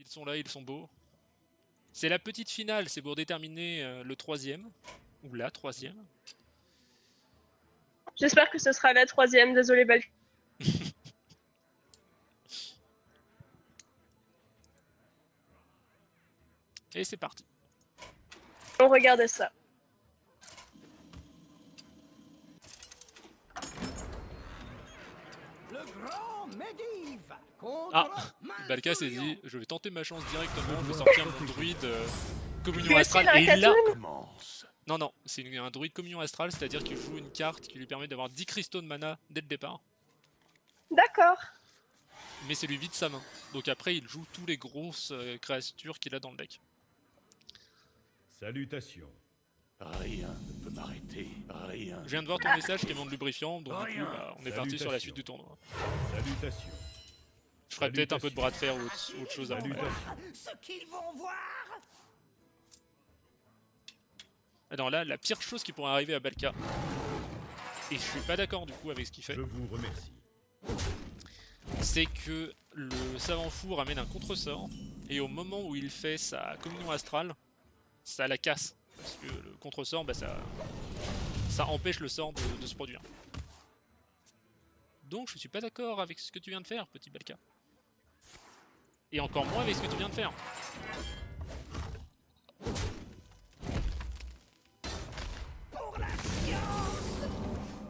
Ils sont là, ils sont beaux. C'est la petite finale, c'est pour déterminer euh, le troisième. Ou la troisième. J'espère que ce sera la troisième, désolé Balka. Et c'est parti. On regarde ça. Ah, Balka s'est dit, je vais tenter ma chance directement, je vais sortir mon druide euh, communion astrale. Et il l'a Non, non, c'est un druide communion astrale, c'est-à-dire qu'il joue une carte qui lui permet d'avoir 10 cristaux de mana dès le départ. D'accord. Mais c'est lui vide sa main. Donc après, il joue tous les grosses euh, créatures qu'il a dans le deck. Salutations. Rien ne peut m'arrêter, rien. Je viens de voir ton message qui est de lubrifiant, donc du coup, bah, on est parti sur la suite du tournoi. Salutations. Je ferai peut-être un peu de bras de fer ou autre, chose avant. Ce qu'ils vont voir Alors là, la pire chose qui pourrait arriver à Balka, et je suis pas d'accord du coup avec ce qu'il fait. Je vous remercie. C'est que le savant fou ramène un contre-sort, et au moment où il fait sa communion astrale, ça la casse. Parce que le contre-sort, bah, ça, ça empêche le sort de, se produire. Donc je suis pas d'accord avec ce que tu viens de faire, petit Balka. Et encore moins avec ce que tu viens de faire.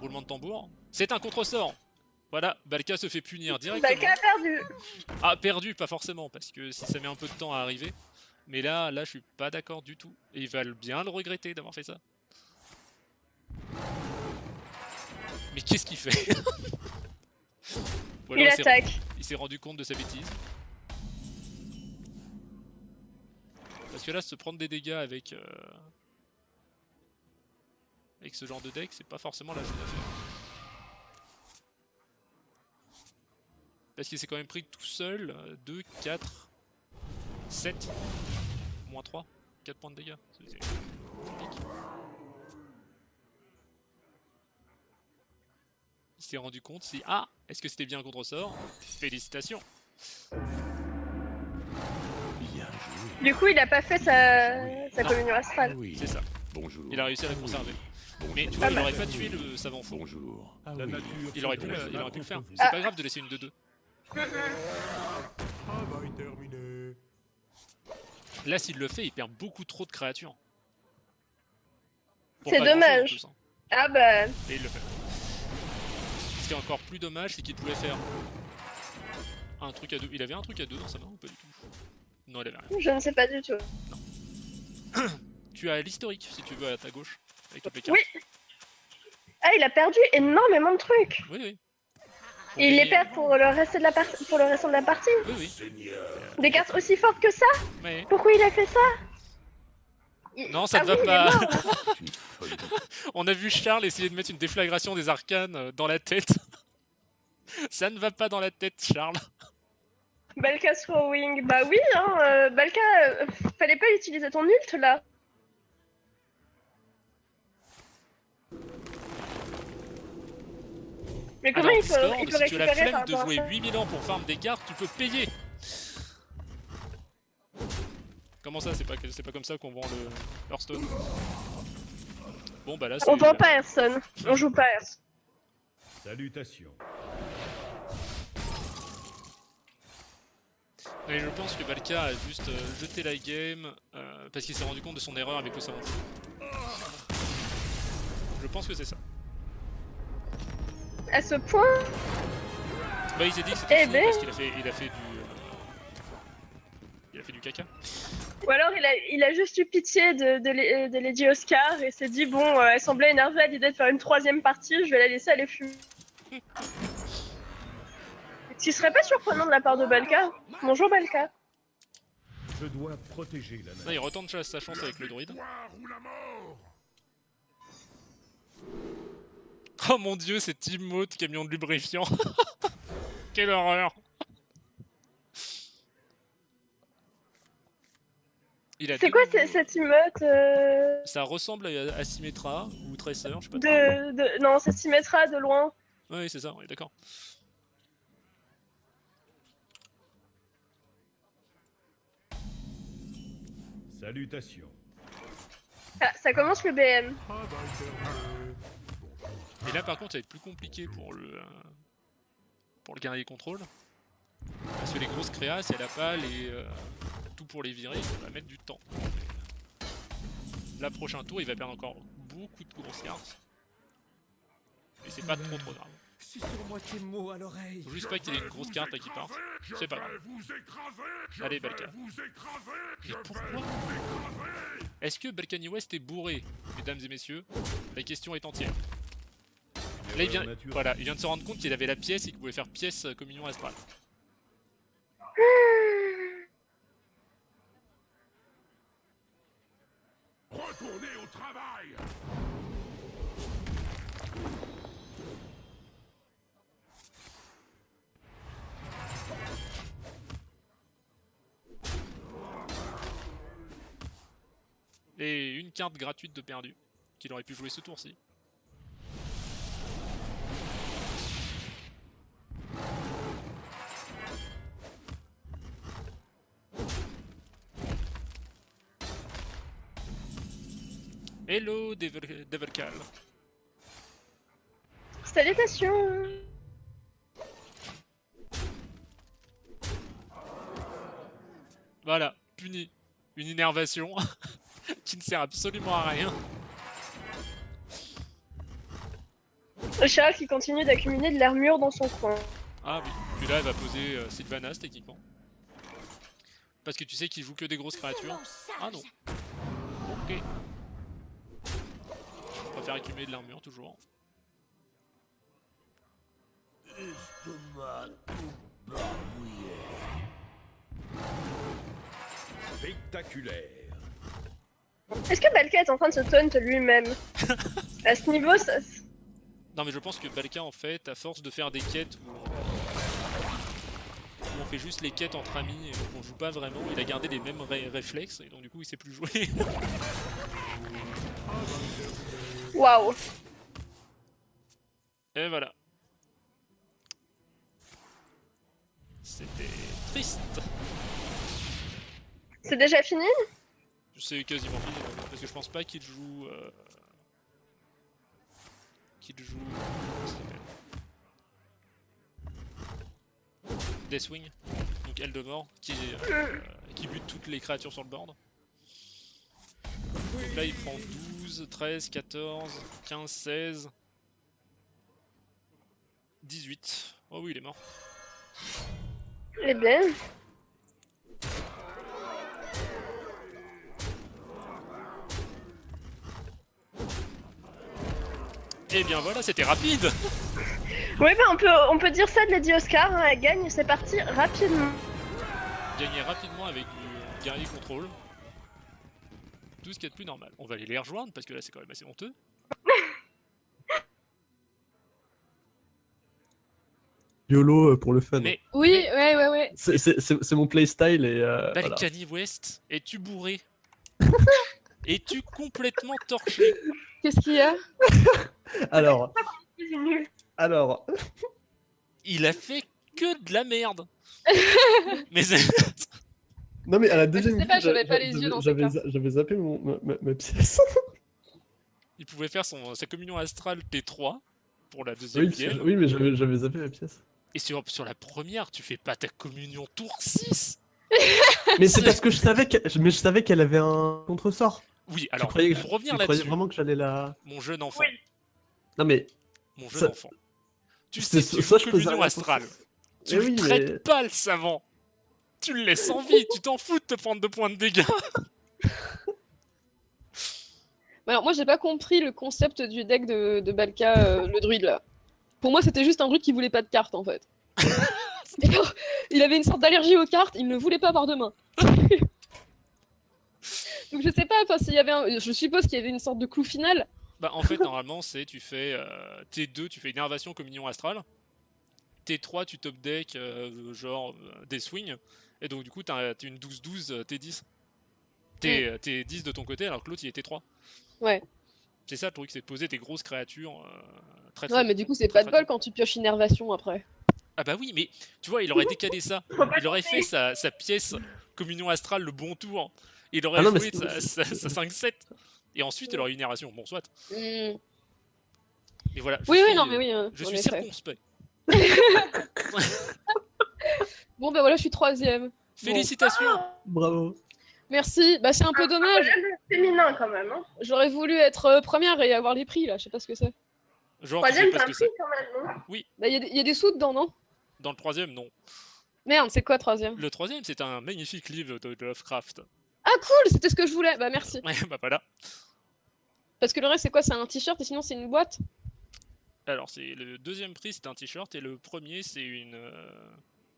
Roulement de tambour. C'est un contre-sort Voilà, Balka se fait punir directement. Balka a perdu Ah, perdu, pas forcément, parce que si ça met un peu de temps à arriver, mais là, là, je suis pas d'accord du tout. Et il va bien le regretter d'avoir fait ça. Mais qu'est-ce qu'il fait? Il attaque. Il s'est rendu compte de sa bêtise. Parce que là, se prendre des dégâts avec... Euh, avec ce genre de deck, c'est pas forcément la chose à faire. Parce qu'il s'est quand même pris tout seul 2, 4, 7, moins 3, 4 points de dégâts. Il s'est rendu compte si... Ah Est-ce que c'était bien un contre-sort? Félicitations Bien joué. Du coup, il a pas fait sa, sa communion astrale. Oui. C'est ça. Bonjour. Il a réussi à la conserver. Mais tu vois, il aurait pas tué le savant fou. Bonjour. La nature Il aurait pu, il aurait pu le faire. profond. C'est pas grave de laisser une 2-2. Travail terminé. Là, s'il le fait, il perd beaucoup trop de créatures. C'est dommage. hein. Ah bah, Et il le fait. Ce qui est encore plus dommage, c'est qu'il pouvait faire un truc à deux. Il avait un truc à deux dans sa main ou pas du tout? Non, il avait rien. je ne sais pas du tout. Tu as l'historique, si tu veux, à ta gauche. Avec toutes les cartes. Oui. Ah, il a perdu énormément de trucs. Oui, oui. Et il les perd pour le reste de la partie. Pour le restant de la partie. Oui, oui. Des cartes aussi fortes que ça? Mais... Pourquoi il a fait ça? Il- Non, ça Ah ne va oui, il est pas. On a vu Charles essayer de mettre une déflagration des arcanes euh, dans la tête. Ça ne va pas dans la tête, Charles. Balka throwing. Bah oui, hein. euh, Balka, euh, fallait pas utiliser ton ult là. Mais comment Alors, il peut, Discord, il peut si tu as la flemme de jouer ça 8000 ans pour farm des cartes, tu peux payer. Comment ça, c'est pas, c'est pas comme ça qu'on vend le Hearthstone? Bon bah là c'est... On vend pas Hearthstone, on joue pas Hearthstone. Salutations. Mais je pense que Balka a juste euh, jeté la game euh, parce qu'il s'est rendu compte de son erreur avec le savant. Je pense que c'est ça. À ce point, Bah il s'est dit que c'était Eh fini ben. parce qu'il a fait, il a fait du... euh, Il a fait du caca. ou alors il a, il a juste eu pitié de, de, Lady Oscar et s'est dit bon, euh, elle semblait énervée à l'idée de faire une troisième partie, je vais la laisser aller fumer. Ce qui serait pas surprenant de la part de Balka. Bonjour Balka. Je dois protéger la Là il retente sa- sa chance avec le druide. Oh mon dieu, c'est Timoth camion de lubrifiant. Quelle horreur. C'est quoi cette emote euh, Ça ressemble à, à Symmetra ou Tracer, je sais pas. trop. de, de... Non, c'est Symmetra de loin. Oui, c'est ça, on est d'accord. Salutations. Ah, ça commence le BM. Travail terminé. Et là par contre ça va être plus compliqué pour le euh, pour le guerrier contrôle. Parce que les grosses créas, si elle a pas les euh, tout pour les virer, ça va mettre du temps. Là prochain tour il va perdre encore beaucoup de grosses cartes. Et c'est pas trop trop grave. Sur moitié mot à l'oreille. Faut juste pas qu'il y ait une grosse carte là qui parte. C'est pas grave. Allez Balkan. Mais pourquoi Est-ce que Balkany West est bourré, mesdames et messieurs? La question est entière. Là, il vient, voilà, il vient de se rendre compte qu'il avait la pièce et qu'il pouvait faire pièce euh, communion astrale. Retournez au travail Et une carte gratuite de perdu, qu'il aurait pu jouer ce tour-ci. Devil- Devilcal. Salutations. Voilà, puni. Une innervation qui ne sert absolument à rien. Le chat qui continue d'accumuler de l'armure dans son coin. Ah oui, puis là elle va poser euh, Sylvanas techniquement. Parce que tu sais qu'il joue que des grosses créatures. Ah non. Ok. Accumuler de l'armure toujours. Spectaculaire. Est-ce que Balka est en train de se taunt lui-même À ce niveau, ça... Non mais je pense que Balka en fait, à force de faire des quêtes où on, où on fait juste les quêtes entre amis et on joue pas vraiment, il a gardé les mêmes ré- réflexes et donc du coup il sait plus jouer. Waouh. et voilà. C'était triste. C'est déjà fini? C'est quasiment fini parce que je pense pas qu'il joue. Euh... Qu'il joue. Deathwing, donc Eldemort, qui, euh, qui bute toutes les créatures sur le board. Donc là il prend 12, 13, 14, 15, 16, 18. Oh oui, il est mort. Eh bien. Et Eh bien voilà, c'était rapide Oui, bah on peut, on peut dire ça de Lady Oscar, hein, elle gagne, c'est parti rapidement. Gagner rapidement avec du guerrier contrôle. Tout ce qu'il y a de plus normal. On va aller les rejoindre parce que là c'est quand même assez honteux. YOLO euh, pour le fun. Mais- Oui, ouais, ouais, ouais. C'est- mon playstyle et euh, voilà. West, es-tu bourré Es-tu complètement torché Qu'est-ce qu'il y a Alors, alors, Il a fait que de la merde Mais c'est- non mais à la deuxième sais pas, minute, j'avais pas les yeux dans zappé mon, ma, ma- ma pièce. il pouvait faire son, sa communion astrale T3 pour la oui, deuxième game. oui, mais j'avais j'avais zappé ma pièce. Et sur, sur la première, tu fais pas ta communion tour 6 Mais c'est parce que je savais qu'elle mais je savais qu'elle avait un contresort. Oui, Tu alors, croyais que- pour revenir tu croyais là-dessus, vraiment que j'allais la. mon jeune enfant, Oui. Non mais mon jeune Ça- enfant, tu sais que tu ça, la communion astrale. Tu Eh le oui, traites mais- pas le savant. Tu le laisses en vie, tu t'en fous de te prendre deux points de dégâts. Alors, moi, j'ai pas compris le concept du deck de, de Balka, euh, le druide là. Pour moi, c'était juste un druide qui voulait pas de cartes en fait. Alors, il avait une sorte d'allergie aux cartes, il ne voulait pas avoir de main. Donc, je sais pas, s'il y avait un... Je suppose qu'il y avait une sorte de clou final. Bah en fait normalement c'est tu fais euh, T2 tu fais énervation communion astrale. T3 tu top deck euh, genre des swings et donc du coup t'as une 12-12 euh, T10. T'es euh, t'es 10 de ton côté alors que l'autre il est T3. Ouais. C'est ça le truc c'est de poser tes grosses créatures euh, très Ouais, très- mais du coup, c'est pas de bol quand tu pioches innervation après. Ah bah oui mais tu vois il aurait décalé ça. Il aurait fait sa, sa pièce communion astrale le bon tour. Il aurait Ah non, joué sa, sa- sa 5-7. Et ensuite, il aurait une inération. Bon, soit. Et voilà. Oui, oui, suis, non, euh, mais oui. euh, Je suis effet. circonspect. Bon, bah voilà, je suis troisième. Bon. Félicitations. Bravo. Merci. Bah, c'est un peu dommage. Féminin quand même. Hein. J'aurais voulu être euh, première et avoir les prix, là. Je sais pas ce que c'est. Genre, tu sais Troisième, pas ce que c'est. quand même. Non Bah, il y, a des- y a des sous dedans, non? Dans le troisième, non. Merde, c'est quoi, troisième? Le troisième, c'est un magnifique livre de, de Lovecraft. Ah, cool C'était ce que je voulais. Bah, merci. Ouais, bah voilà. Parce que le reste, c'est quoi? C'est un t-shirt et sinon, c'est une boîte? Alors, c'est le deuxième prix, c'est un t-shirt, et le premier, c'est une euh,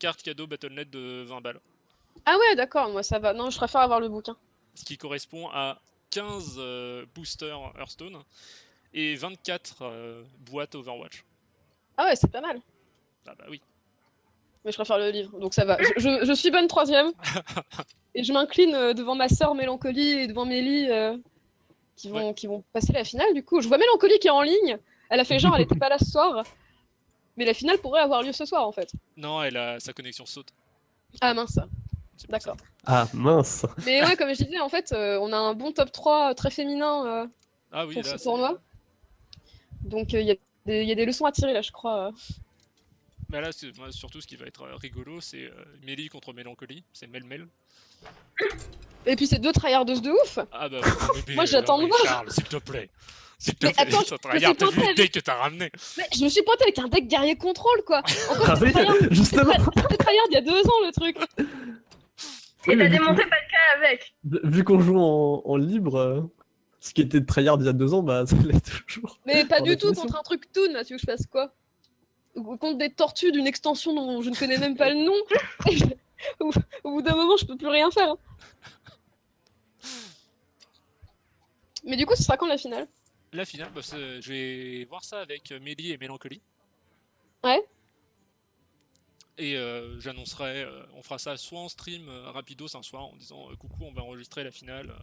carte cadeau Battle.net de 20 balles. Ah, ouais, d'accord. Moi, ça va. Non, je préfère avoir le bouquin. Ce qui correspond à 15 euh, boosters Hearthstone et 24 euh, boîtes Overwatch. Ah, ouais, c'est pas mal. Ah bah oui. Mais je préfère le livre, donc ça va. Je, je- je suis bonne troisième. et je m'incline euh, devant ma sœur Mélancolie et devant Mélie euh, qui, vont, qui vont passer la finale du coup. Je vois Mélancolie qui est en ligne. Elle a fait genre, elle était pas là ce soir. Mais la finale pourrait avoir lieu ce soir en fait. Non, elle a sa connexion saute. Ah mince. D'accord. Ah mince. Mais ouais, comme je disais, en fait, euh, on a un bon top 3 très féminin euh, Ah oui, pour là, ce tournoi. Donc euh, il y, a des- il y a des leçons à tirer là, je crois. euh. Bah là, c'est moi, surtout ce qui va être euh, rigolo, c'est euh, Mélie contre Mélancolie. C'est Mel-Mel. Et puis c'est deux tryhardeuses de ouf. Ah bah, ouais, mais, Moi, euh, j'attends non, de voir. Charles, s'il te plaît. S'il te Mais plaît, attends, ça te je me suis regarde, t'as vu le avec- deck que t'as ramené. Mais je me suis pointée avec un deck guerrier contrôle quoi. Encore Ah justement. c'était tryhard il y a deux ans le truc. Et t'as démonté Balka avec. qu'on- Vu qu'on joue en, en libre, euh, ce qui était tryhard il y a deux ans, bah ça l'est toujours. Mais pas du tout contre un truc toon, là, tu veux que je fasse quoi? Ou Contre des tortues d'une extension dont je ne connais même pas le nom. au, au bout d'un moment, je peux plus rien faire. hein. Mais du coup, ce sera quand la finale? La finale, bah, je vais voir ça avec euh, Mélie et Mélancolie. Ouais. Et euh, j'annoncerai, euh, on fera ça soit en stream euh, rapidos un soir en disant coucou, on va enregistrer la finale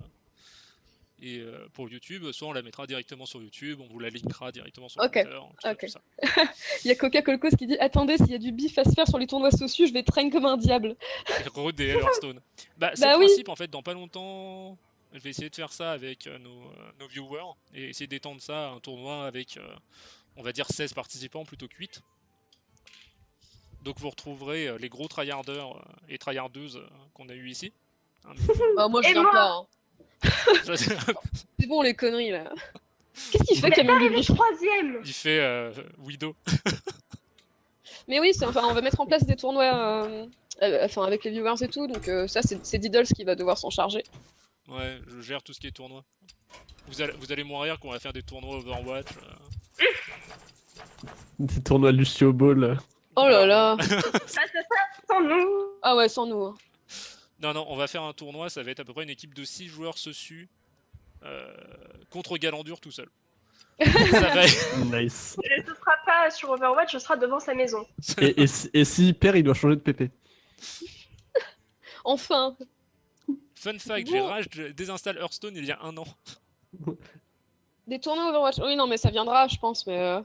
et pour YouTube, soit on la mettra directement sur YouTube, on vous la linkera directement sur Ok, Twitter, tout ça, ok. tout ça. Il y a Coca Colcos qui dit Attendez, s'il y a du bif à se faire sur les tournois sociaux, je vais traîner comme un diable. Et des Hearthstone. Bah, c'est Bah le oui. principe en fait, dans pas longtemps, je vais essayer de faire ça avec euh, nos, euh, nos viewers et essayer d'étendre ça à un tournoi avec, euh, on va dire, 16 participants plutôt que 8. Donc vous retrouverez euh, les gros tryharders euh, et tryhardeuses euh, qu'on a eu ici. Hein, Bah, moi, je viens pas. hein. c'est- bon, les conneries là. Qu'est-ce qu'il fait Mais qu'il y a même du Le bif troisième. Il fait euh, Widow. Mais oui, enfin, on va mettre en place des tournois euh, euh, enfin, avec les viewers et tout, donc euh, ça, c'est c'est Diddles qui va devoir s'en charger. Ouais, je gère tout ce qui est tournoi. Vous allez, vous allez moins rire qu'on va faire des tournois Overwatch. euh. Des tournois Lucio Ball. Oh là là Ah, c'est ça, sans nous. Ah ouais, sans nous. hein. Non, non, on va faire un tournoi, ça va être à peu près une équipe de 6 joueurs dessus euh, contre Galandur tout seul. ça va être- Nice. Et ce sera pas sur Overwatch, ce sera devant sa maison. Et, et s'il perd, il doit changer de PP. Enfin Fun fact, j'ai rage de désinstalle Hearthstone il y a un an. Des tournois Overwatch. Oui, non, mais ça viendra, je pense, mais. euh,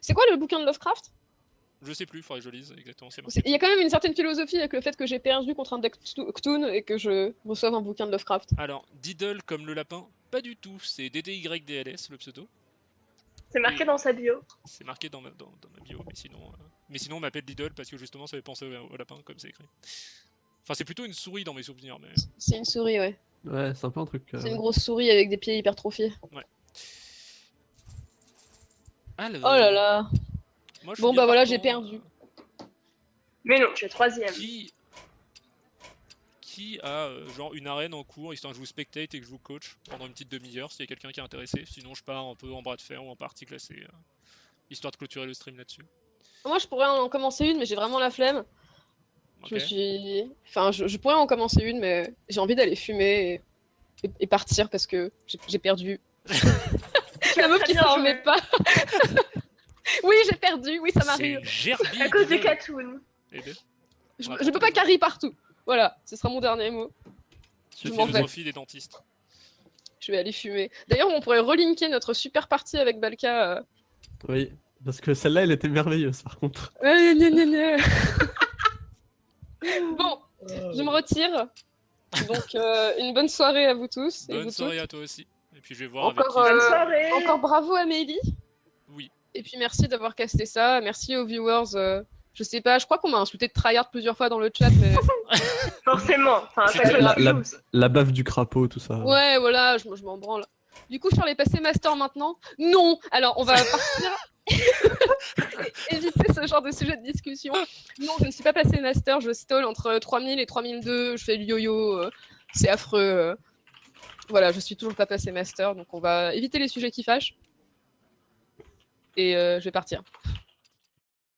C'est quoi le bouquin de Lovecraft? Je sais plus, faudrait que je lise exactement. Il y a quand même une certaine philosophie avec le fait que j'ai perdu contre un deck Cthulhu et que je reçoive un bouquin de Lovecraft. Alors, Diddle comme le lapin, pas du tout. C'est DDYDLS le pseudo. C'est marqué dans sa bio. C'est marqué dans ma, dans, dans ma bio, mais sinon, euh, mais sinon on m'appelle Diddle parce que justement ça fait penser au, au lapin comme c'est écrit. Enfin, c'est plutôt une souris dans mes souvenirs, mais. C'est une souris, ouais. Ouais, c'est un peu un truc. euh, C'est une grosse souris avec des pieds hypertrophiés. Alors, Oh là là moi, je suis Bon, bah voilà, j'ai perdu. euh, Mais non, tu es troisième. Qui. Qui a euh, genre une arène en cours, histoire que je vous spectate et que je vous coach pendant une petite demi-heure s'il y a quelqu'un qui est intéressé. Sinon, je pars un peu en bras de fer ou en partie classée, euh, histoire de clôturer le stream là-dessus. Moi, je pourrais en commencer une, mais j'ai vraiment la flemme. Je me suis. Enfin, je, je pourrais en commencer une, mais j'ai envie d'aller fumer et, et- et partir parce que j'ai- perdu. la meuf qui s'en remet pas. oui, j'ai perdu, oui, ça m'arrive. À cause Diddle. Katoon. Je, peux pas carry partout. Voilà, ce sera mon dernier mot. Je philosophie des dentistes. Je vais aller fumer. D'ailleurs, on pourrait relinker notre super partie avec Balka. euh. Oui, parce que celle-là, elle était merveilleuse par contre. bon, Je me retire. Donc, euh, une bonne soirée à vous tous. et Bonne vous soirée toutes. à toi aussi. Et puis je vais voir Encore, avec Bonne Euh, soirée. Encore bravo Amélie. qui. Oui. Et puis merci d'avoir casté ça. Merci aux viewers. euh, je sais pas, je crois qu'on m'a insulté de tryhard plusieurs fois dans le chat, mais Forcément. Enfin, la- la baffe du crapaud, tout ça. ouais, voilà, je, je m'en branle. Du coup, Charles est passé master maintenant Non Alors, on va partir. Éviter ce genre de sujet de discussion. Non, je ne suis pas passé master, je stall entre 3000 et 3002, je fais le yo-yo, euh, c'est affreux. euh. Voilà, je suis toujours pas passé master, donc on va éviter les sujets qui fâchent. Et euh, je vais partir.